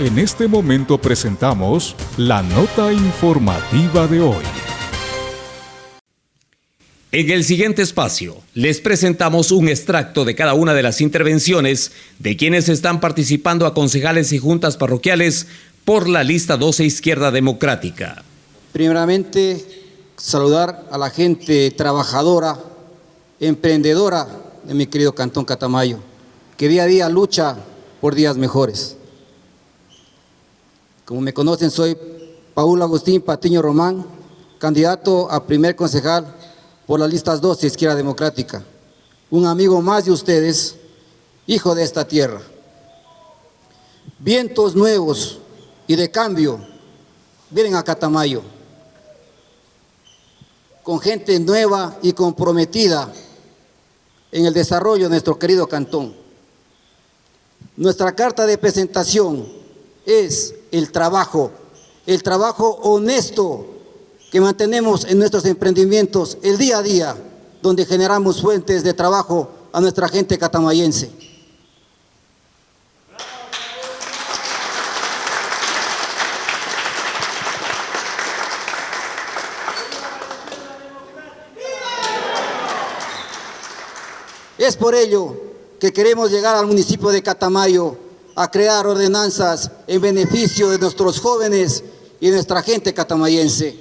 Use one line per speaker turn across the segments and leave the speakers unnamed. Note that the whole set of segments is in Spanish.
En este momento presentamos la nota informativa de hoy.
En el siguiente espacio les presentamos un extracto de cada una de las intervenciones de quienes están participando a concejales y juntas parroquiales por la lista 12 Izquierda Democrática.
Primeramente, saludar a la gente trabajadora, emprendedora de mi querido Cantón Catamayo, que día a día lucha por días mejores. Como me conocen, soy Paul Agustín Patiño Román, candidato a primer concejal por las listas 12 Izquierda Democrática, un amigo más de ustedes, hijo de esta tierra. Vientos nuevos y de cambio vienen a Catamayo, con gente nueva y comprometida en el desarrollo de nuestro querido cantón. Nuestra carta de presentación es el trabajo, el trabajo honesto que mantenemos en nuestros emprendimientos el día a día, donde generamos fuentes de trabajo a nuestra gente catamayense. Es por ello que queremos llegar al municipio de Catamayo a crear ordenanzas en beneficio de nuestros jóvenes y nuestra gente catamayense.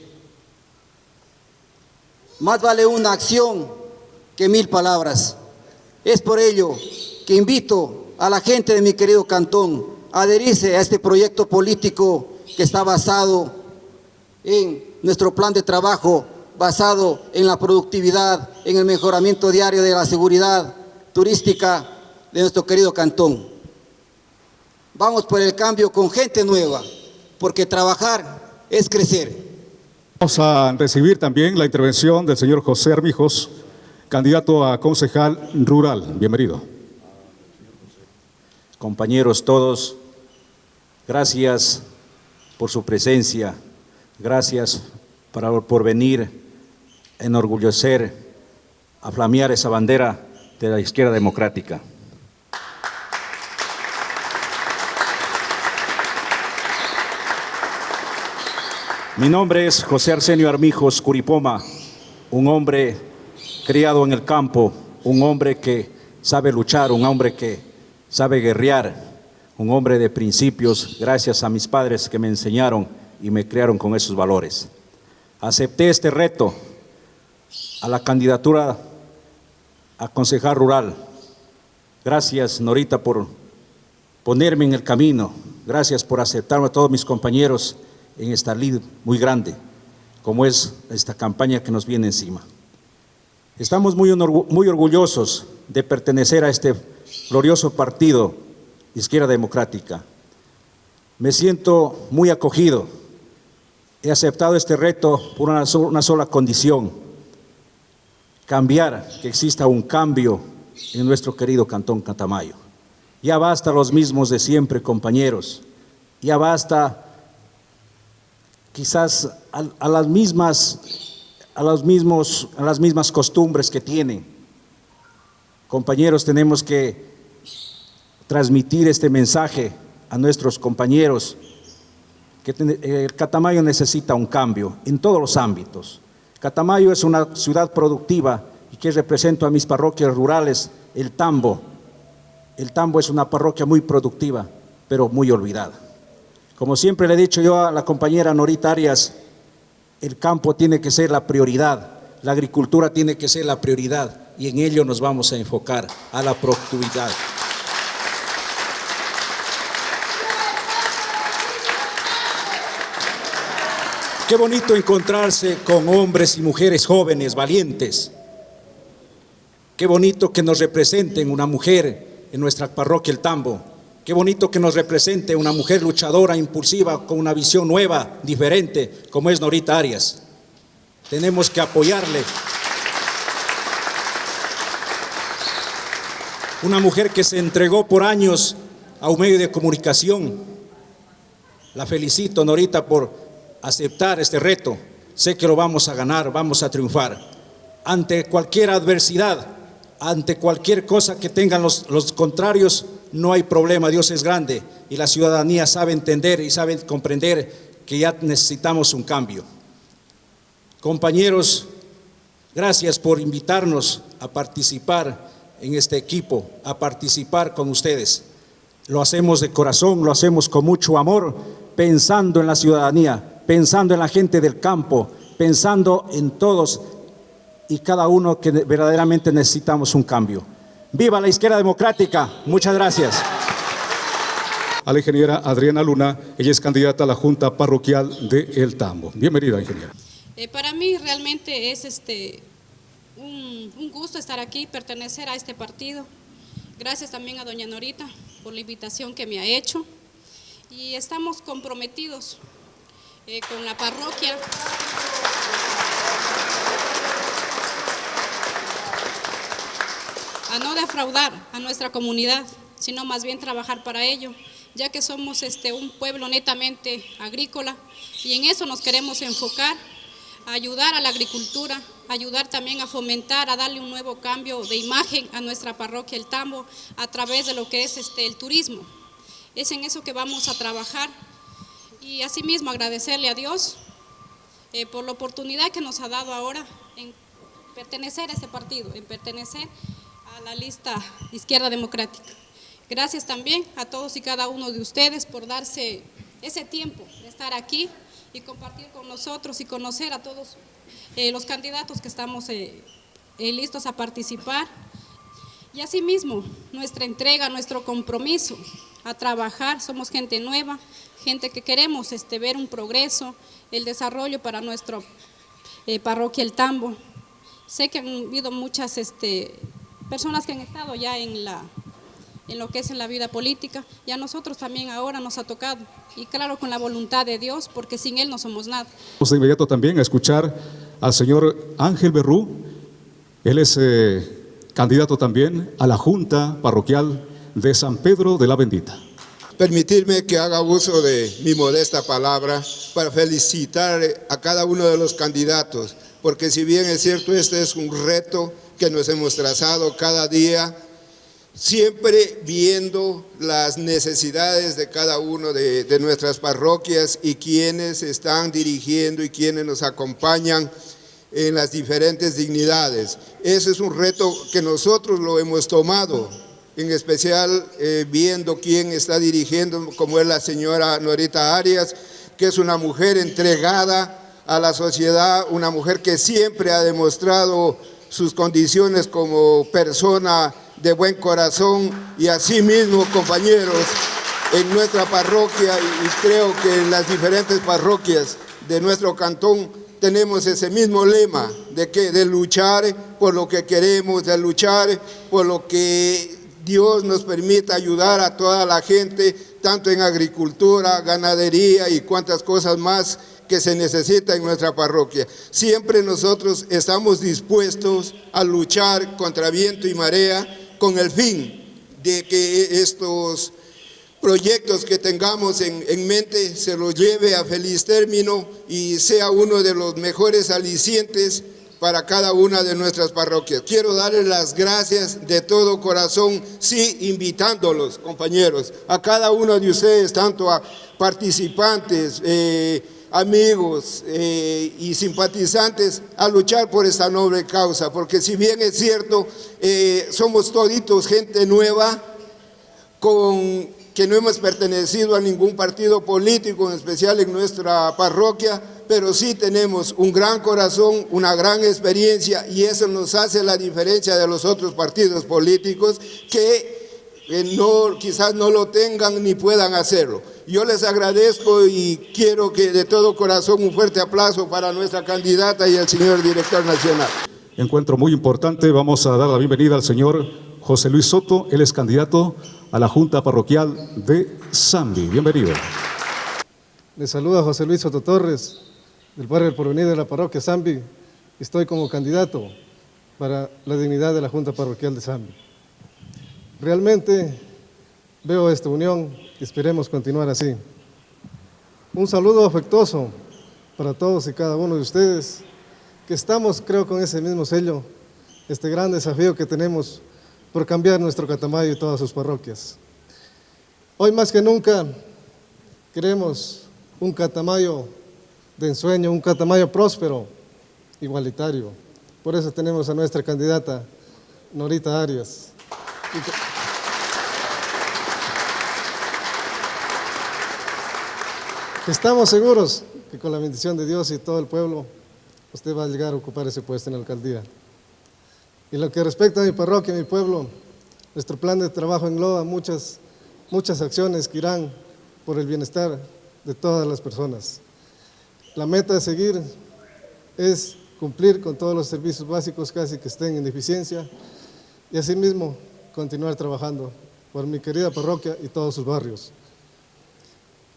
Más vale una acción que mil palabras. Es por ello que invito a la gente de mi querido cantón a adherirse a este proyecto político que está basado en nuestro plan de trabajo, basado en la productividad, en el mejoramiento diario de la seguridad turística de nuestro querido cantón. Vamos por el cambio con gente nueva, porque trabajar es crecer.
Vamos a recibir también la intervención del señor José Armijos, candidato a concejal rural. Bienvenido.
Compañeros todos, gracias por su presencia, gracias por venir a enorgullecer, a flamear esa bandera de la izquierda democrática. Mi nombre es José Arsenio Armijos Curipoma, un hombre criado en el campo, un hombre que sabe luchar, un hombre que sabe guerrear, un hombre de principios, gracias a mis padres que me enseñaron y me criaron con esos valores. Acepté este reto a la candidatura a concejal rural. Gracias, Norita, por ponerme en el camino. Gracias por aceptarme a todos mis compañeros en esta lid muy grande, como es esta campaña que nos viene encima. Estamos muy, muy orgullosos de pertenecer a este glorioso partido Izquierda Democrática. Me siento muy acogido. He aceptado este reto por una, una sola condición, cambiar, que exista un cambio en nuestro querido Cantón Catamayo. Ya basta los mismos de siempre, compañeros. Ya basta quizás a, las mismas a, los mismos, a las mismas costumbres que tienen. Compañeros, tenemos que transmitir este mensaje a nuestros compañeros que eh, el Catamayo necesita un cambio en todos los ámbitos. Catamayo es una ciudad productiva y que represento a mis parroquias rurales, el Tambo. El Tambo es una parroquia muy productiva, pero muy olvidada. Como siempre le he dicho yo a la compañera Norita Arias, el campo tiene que ser la prioridad, la agricultura tiene que ser la prioridad y en ello nos vamos a enfocar, a la productividad. Qué bonito encontrarse con hombres y mujeres jóvenes, valientes. Qué bonito que nos representen una mujer en nuestra parroquia El Tambo, Qué bonito que nos represente una mujer luchadora, impulsiva, con una visión nueva, diferente, como es Norita Arias. Tenemos que apoyarle. Una mujer que se entregó por años a un medio de comunicación. La felicito, Norita, por aceptar este reto. Sé que lo vamos a ganar, vamos a triunfar. Ante cualquier adversidad, ante cualquier cosa que tengan los, los contrarios, no hay problema, Dios es grande y la ciudadanía sabe entender y sabe comprender que ya necesitamos un cambio. Compañeros, gracias por invitarnos a participar en este equipo, a participar con ustedes. Lo hacemos de corazón, lo hacemos con mucho amor, pensando en la ciudadanía, pensando en la gente del campo, pensando en todos y cada uno que verdaderamente necesitamos un cambio. ¡Viva la izquierda democrática! Muchas gracias.
A la ingeniera Adriana Luna, ella es candidata a la Junta Parroquial de El Tambo. Bienvenida, ingeniera.
Eh, para mí realmente es este, un, un gusto estar aquí, pertenecer a este partido. Gracias también a doña Norita por la invitación que me ha hecho. Y estamos comprometidos eh, con la parroquia. A no defraudar a nuestra comunidad, sino más bien trabajar para ello, ya que somos este, un pueblo netamente agrícola y en eso nos queremos enfocar, ayudar a la agricultura, ayudar también a fomentar, a darle un nuevo cambio de imagen a nuestra parroquia El Tambo a través de lo que es este, el turismo. Es en eso que vamos a trabajar y asimismo agradecerle a Dios eh, por la oportunidad que nos ha dado ahora en pertenecer a este partido, en pertenecer a la lista Izquierda Democrática. Gracias también a todos y cada uno de ustedes por darse ese tiempo de estar aquí y compartir con nosotros y conocer a todos eh, los candidatos que estamos eh, eh, listos a participar. Y asimismo, nuestra entrega, nuestro compromiso a trabajar, somos gente nueva, gente que queremos este, ver un progreso, el desarrollo para nuestra parroquia El Tambo. Sé que han habido muchas este, personas que han estado ya en, la, en lo que es en la vida política y a nosotros también ahora nos ha tocado. Y claro, con la voluntad de Dios, porque sin Él no somos nada.
Vamos de inmediato también a escuchar al señor Ángel Berrú. Él es eh, candidato también a la Junta Parroquial de San Pedro de la Bendita.
Permitirme que haga uso de mi modesta palabra para felicitar a cada uno de los candidatos, porque si bien es cierto, este es un reto que nos hemos trazado cada día, siempre viendo las necesidades de cada uno de, nuestras parroquias y quienes están dirigiendo y quienes nos acompañan en las diferentes dignidades. Ese es un reto que nosotros lo hemos tomado, en especial eh, viendo quién está dirigiendo, como es la señora Norita Arias, que es una mujer entregada a la sociedad, una mujer que siempre ha demostrado sus condiciones como persona de buen corazón y así mismo compañeros en nuestra parroquia y creo que en las diferentes parroquias de nuestro cantón tenemos ese mismo lema de que de luchar por lo que queremos, de luchar por lo que Dios nos permita ayudar a toda la gente, tanto en agricultura, ganadería y cuantas cosas más que se necesita en nuestra parroquia. Siempre nosotros estamos dispuestos a luchar contra viento y marea con el fin de que estos proyectos que tengamos en, en, mente se los lleve a feliz término y sea uno de los mejores alicientes para cada una de nuestras parroquias. Quiero darles las gracias de todo corazón, sí, invitándolos, compañeros, a cada uno de ustedes, tanto a participantes, eh, amigos eh, y simpatizantes a luchar por esta noble causa, porque si bien es cierto, eh, somos toditos gente nueva, con, que no hemos pertenecido a ningún partido político, en especial en nuestra parroquia, pero sí tenemos un gran corazón, una gran experiencia y eso nos hace la diferencia de los otros partidos políticos que no, quizás no lo tengan ni puedan hacerlo. Yo les agradezco y quiero que de todo corazón un fuerte aplauso para nuestra candidata y al señor director nacional.
Encuentro muy importante, vamos a dar la bienvenida al señor José Luis Soto, él es candidato a la Junta Parroquial de Zambi. Bienvenido.
Le saluda José Luis Soto Torres, del barrio del Porvenir de la parroquia Zambi. Estoy como candidato para la dignidad de la Junta Parroquial de Zambi. Realmente veo esta unión y esperemos continuar así. Un saludo afectuoso para todos y cada uno de ustedes, que estamos, creo, con ese mismo sello, este gran desafío que tenemos por cambiar nuestro Catamayo y todas sus parroquias. Hoy más que nunca queremos un Catamayo de ensueño, un Catamayo próspero, igualitario. Por eso tenemos a nuestra candidata, Norita Arias. Estamos seguros que con la bendición de Dios y todo el pueblo, usted va a llegar a ocupar ese puesto en la alcaldía. Y lo que respecta a mi parroquia, mi pueblo, nuestro plan de trabajo engloba muchas, muchas acciones que irán por el bienestar de todas las personas. La meta a seguir es cumplir con todos los servicios básicos casi que estén en deficiencia y asimismo continuar trabajando por mi querida parroquia y todos sus barrios.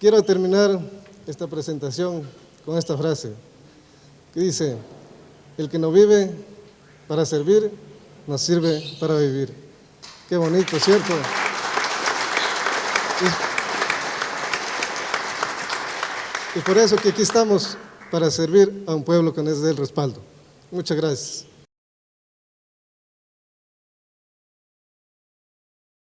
Quiero terminar esta presentación con esta frase que dice, el que no vive para servir, nos sirve para vivir. Qué bonito, ¿cierto? Y, y por eso que aquí estamos para servir a un pueblo que dé el respaldo. Muchas gracias.